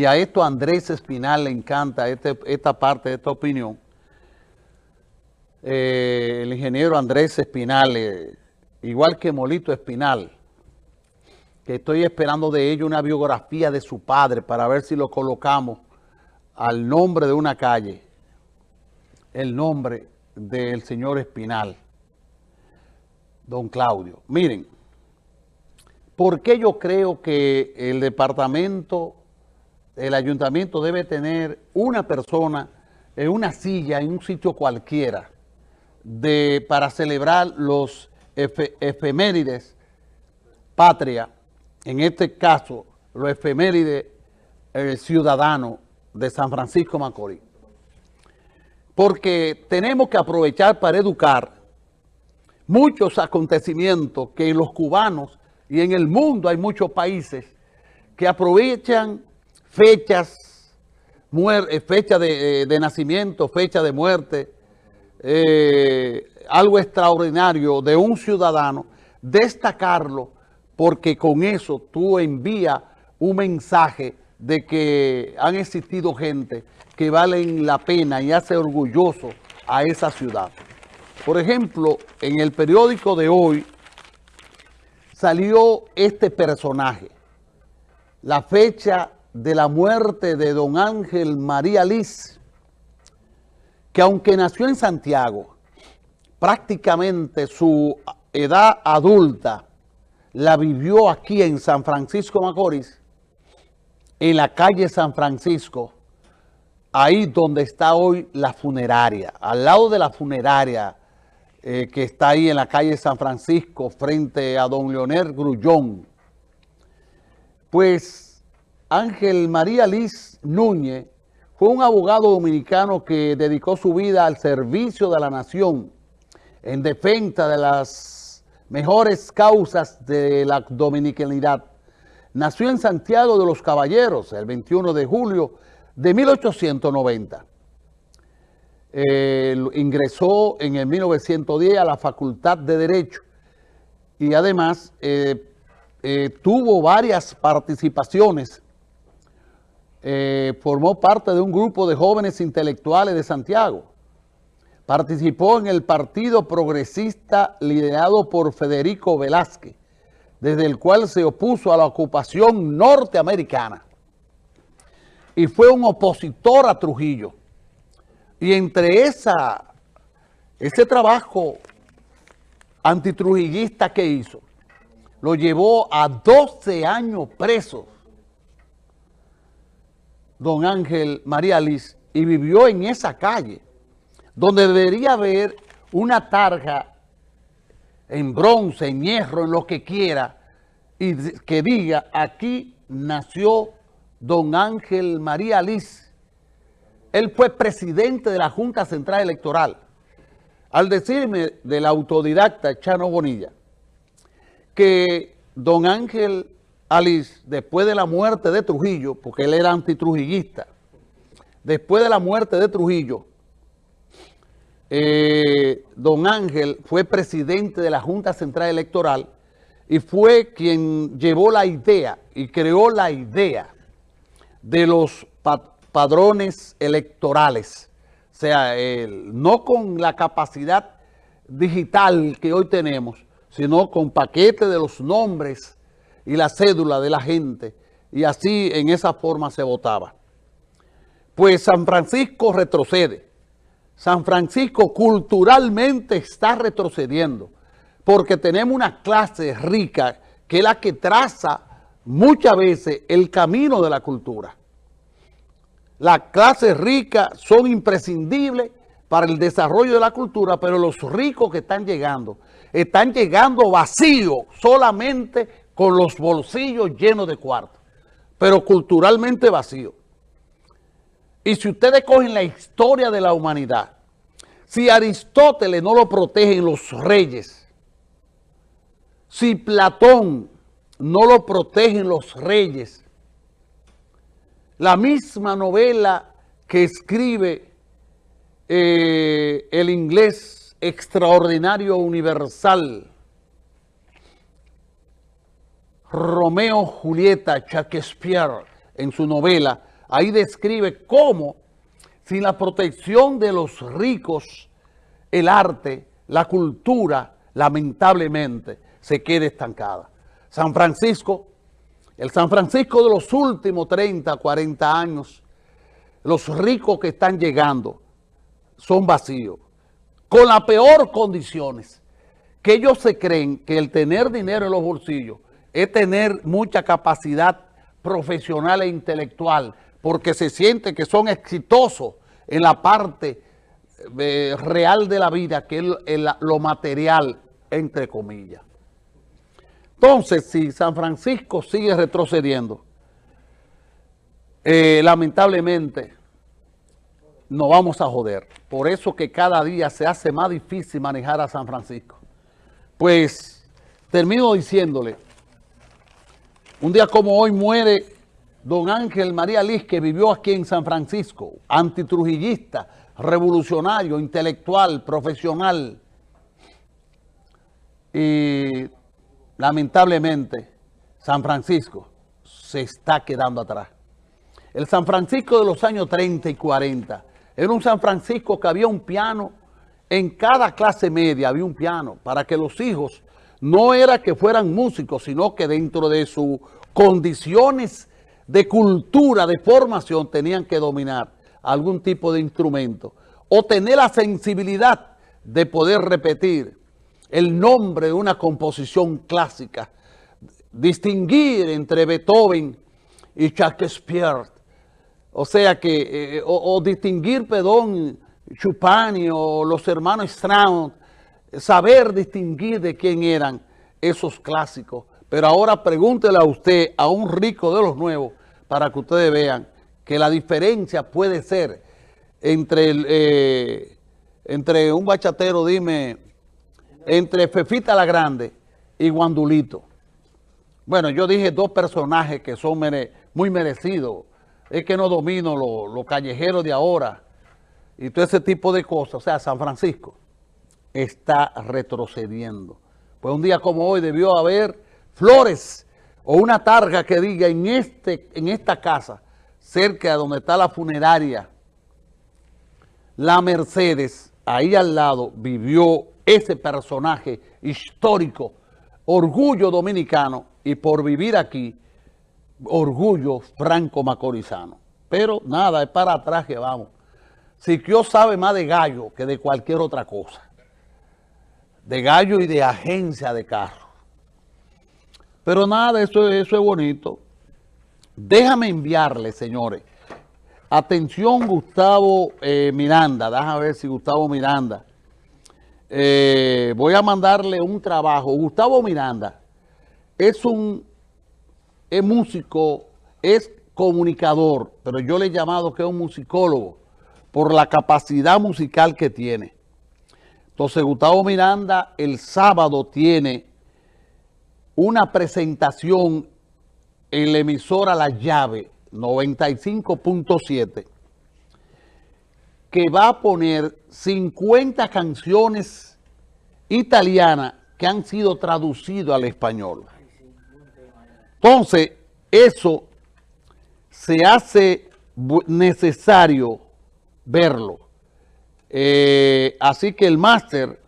y a esto Andrés Espinal le encanta este, esta parte esta opinión, eh, el ingeniero Andrés Espinal, eh, igual que Molito Espinal, que estoy esperando de ello una biografía de su padre para ver si lo colocamos al nombre de una calle, el nombre del señor Espinal, don Claudio. Miren, ¿por qué yo creo que el departamento el ayuntamiento debe tener una persona en una silla, en un sitio cualquiera, de, para celebrar los efemérides patria, en este caso, los efemérides ciudadanos de San Francisco Macorís. Porque tenemos que aprovechar para educar muchos acontecimientos que los cubanos y en el mundo hay muchos países que aprovechan fechas, eh, fecha eh, de, nacimiento, fecha de muerte, eh, algo extraordinario de un ciudadano, destacarlo porque con eso tú envías un mensaje de que han existido gente que valen la pena y hace orgulloso a esa ciudad. Por ejemplo, en el periódico de hoy salió este personaje, la fecha de la muerte de don Ángel María Liz, que aunque nació en Santiago, prácticamente su edad adulta la vivió aquí en San Francisco Macorís, en la calle San Francisco, ahí donde está hoy la funeraria, al lado de la funeraria eh, que está ahí en la calle San Francisco, frente a don Leonel Grullón. Pues Ángel María Liz Núñez fue un abogado dominicano que dedicó su vida al servicio de la nación en defensa de las mejores causas de la dominicanidad. Nació en Santiago de los Caballeros el 21 de julio de 1890. ingresó en el 1910 a la Facultad de Derecho y además eh, eh, tuvo varias participaciones eh, formó parte de un grupo de jóvenes intelectuales de Santiago. Participó en el Partido Progresista liderado por Federico Velázquez, desde el cual se opuso a la ocupación norteamericana. Y fue un opositor a Trujillo. Y entre esa, ese trabajo antitrujillista que hizo, lo llevó a 12 años presos don Ángel María Liz y vivió en esa calle, donde debería haber una tarja en bronce, en hierro, en lo que quiera, y que diga, aquí nació don Ángel María Liz. Él fue presidente de la Junta Central Electoral. Al decirme del autodidacta Chano Bonilla que don Ángel Alice, después de la muerte de Trujillo, porque él era antitrujillista, después de la muerte de Trujillo, eh, don Ángel fue presidente de la Junta Central Electoral y fue quien llevó la idea y creó la idea de los padrones electorales. O sea, no con la capacidad digital que hoy tenemos, sino con paquete de los nombres y la cédula de la gente, y así en esa forma se votaba. Pues San Francisco retrocede. San Francisco culturalmente está retrocediendo, porque tenemos una clase rica que es la que traza muchas veces el camino de la cultura. Las clases ricas son imprescindibles para el desarrollo de la cultura, pero los ricos que están llegando, están llegando vacíos solamente con los bolsillos llenos de cuartos, pero culturalmente vacío. Y si ustedes cogen la historia de la humanidad, si Aristóteles no lo protegen los reyes, si Platón no lo protegen los reyes, la misma novela que escribe eh, el inglés extraordinario universal, Romeo Julieta Shakespeare en su novela ahí describe cómo sin la protección de los ricos, el arte, la cultura, lamentablemente, se queda estancada. San Francisco, el San Francisco de los últimos 30, 40 años, los ricos que están llegando son vacíos, con las peores condiciones, que ellos se creen que el tener dinero en los bolsillos es tener mucha capacidad profesional e intelectual, porque se siente que son exitosos en la parte eh, real de la vida, que es lo material, entre comillas. Entonces, si San Francisco sigue retrocediendo, eh, lamentablemente nos vamos a joder. Por eso que cada día se hace más difícil manejar a San Francisco. Pues termino diciéndole, un día como hoy muere don Ángel María Liz, que vivió aquí en San Francisco, antitrujillista, revolucionario, intelectual, profesional. Y lamentablemente San Francisco se está quedando atrás. El San Francisco de los años 30 y 40 era un San Francisco que había un piano, en cada clase media había un piano, para que los hijos no era que fueran músicos, sino que dentro de sus condiciones de cultura, de formación, tenían que dominar algún tipo de instrumento o tener la sensibilidad de poder repetir el nombre de una composición clásica, distinguir entre Beethoven y Shakespeare, o sea que, eh, o, distinguir, perdón, Chupani o los hermanos Strauss, saber distinguir de quién eran esos clásicos. Pero ahora pregúntele a usted, a un rico de los nuevos, para que ustedes vean que la diferencia puede ser entre, eh, entre un bachatero, dime, entre Fefita la Grande y Guandulito. Bueno, yo dije dos personajes que son muy merecidos. Es que no domino los callejeros de ahora y todo ese tipo de cosas. O sea, San Francisco está retrocediendo. Pues un día como hoy debió haber flores o una targa que diga en, este, en esta casa, cerca de donde está la funeraria, la Mercedes, ahí al lado vivió ese personaje histórico, orgullo dominicano, y por vivir aquí, orgullo franco-macorizano. Pero nada, es para atrás que vamos. Siquio sabe más de gallo que de cualquier otra cosa. De gallo y de agencia de carro. Pero nada, eso, eso es bonito. Déjame enviarle, señores. Atención, Gustavo eh, Miranda. Déjame ver si Gustavo Miranda. Eh, voy a mandarle un trabajo. Gustavo Miranda es un es músico, es comunicador, pero yo le he llamado que es un musicólogo por la capacidad musical que tiene. Entonces Gustavo Miranda el sábado tiene una presentación en la emisora La Llave 95.7 que va a poner 50 canciones italianas que han sido traducidas al español. Entonces, eso se hace necesario verlo. Eh, así que el máster,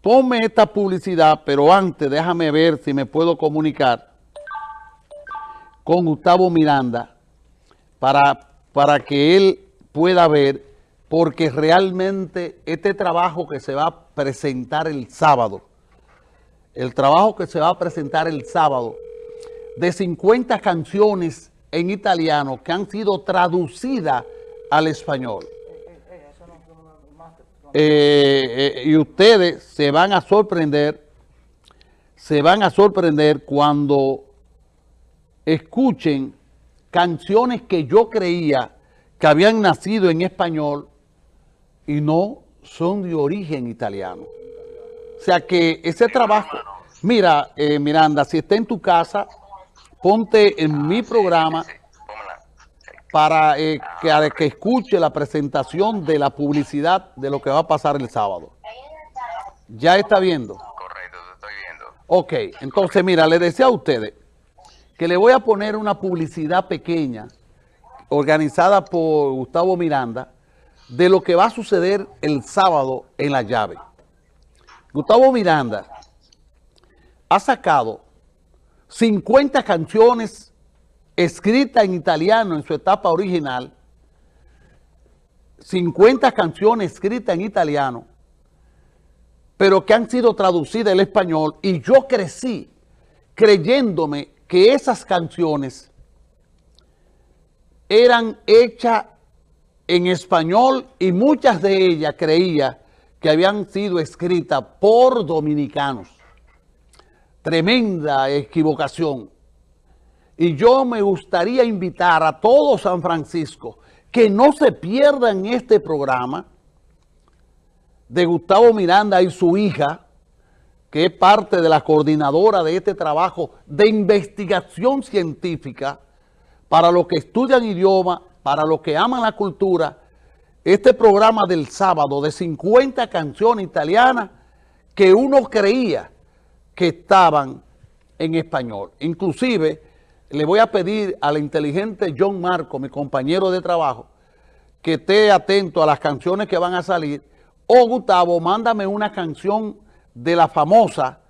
tome esta publicidad, pero antes déjame ver si me puedo comunicar con Gustavo Miranda para, para que él pueda ver, porque realmente este trabajo que se va a presentar el sábado, el trabajo que se va a presentar el sábado, de 50 canciones en italiano que han sido traducidas al español. Eh, eh, y ustedes se van a sorprender, se van a sorprender cuando escuchen canciones que yo creía que habían nacido en español y no son de origen italiano. O sea que ese trabajo, mira eh, Miranda, si está en tu casa, ponte en mi programa para eh, que, que escuche la presentación de la publicidad de lo que va a pasar el sábado. ¿Ya está viendo? Correcto, estoy viendo. Ok, entonces mira, le decía a ustedes que le voy a poner una publicidad pequeña organizada por Gustavo Miranda, de lo que va a suceder el sábado en la llave. Gustavo Miranda ha sacado 50 canciones escritas en italiano en su etapa original, 50 canciones escritas en italiano, pero que han sido traducidas al español y yo crecí creyéndome que esas canciones eran hechas en español y muchas de ellas creía que habían sido escritas por dominicanos. Tremenda equivocación. Y yo me gustaría invitar a todo San Francisco que no se pierdan este programa de Gustavo Miranda y su hija, que es parte de la coordinadora de este trabajo de investigación científica para los que estudian idioma para los que aman la cultura, este programa del sábado de 50 canciones italianas que uno creía que estaban en español. Inclusive, le voy a pedir al inteligente John Marco, mi compañero de trabajo, que esté atento a las canciones que van a salir. O Gustavo, mándame una canción de la famosa